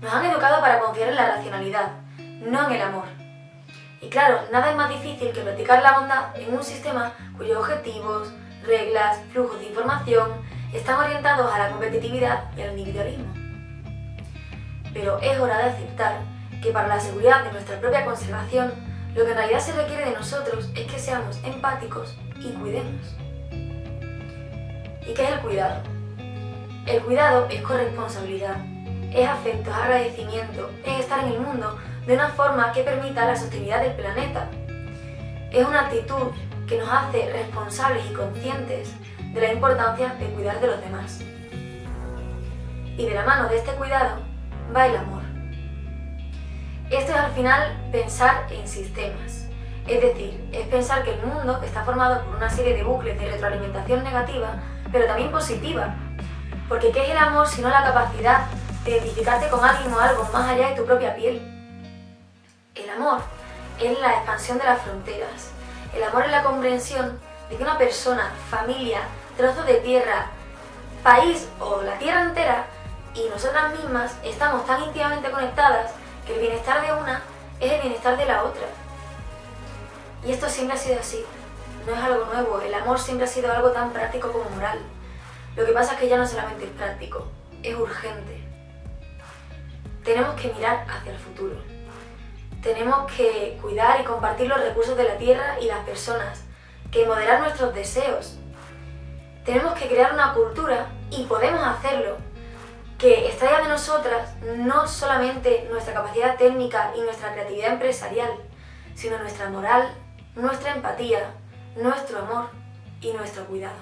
Nos han educado para confiar en la racionalidad, no en el amor. Y claro, nada es más difícil que practicar la bondad en un sistema cuyos objetivos, reglas, flujos de información están orientados a la competitividad y al individualismo. Pero es hora de aceptar que para la seguridad de nuestra propia conservación, lo que en realidad se requiere de nosotros es que seamos empáticos y cuidemos. ¿Y qué es el cuidado? El cuidado es corresponsabilidad, es afecto, es agradecimiento, es estar en el mundo de una forma que permita la sostenibilidad del planeta. Es una actitud que nos hace responsables y conscientes de la importancia de cuidar de los demás. Y de la mano de este cuidado va el amor. Esto es al final pensar en sistemas. Es decir, es pensar que el mundo está formado por una serie de bucles de retroalimentación negativa, pero también positiva. Porque ¿qué es el amor sino la capacidad identificarte con alguien o algo más allá de tu propia piel? El amor es la expansión de las fronteras. El amor es la comprensión de que una persona, familia, trozo de tierra, país o la tierra entera y nosotras mismas estamos tan íntimamente conectadas que el bienestar de una es el bienestar de la otra. Y esto siempre ha sido así, no es algo nuevo, el amor siempre ha sido algo tan práctico como moral. Lo que pasa es que ya no solamente es práctico, es urgente. Tenemos que mirar hacia el futuro. Tenemos que cuidar y compartir los recursos de la tierra y las personas, que moderar nuestros deseos. Tenemos que crear una cultura, y podemos hacerlo, que extraiga de nosotras no solamente nuestra capacidad técnica y nuestra creatividad empresarial, sino nuestra moral, nuestra empatía, nuestro amor y nuestro cuidado.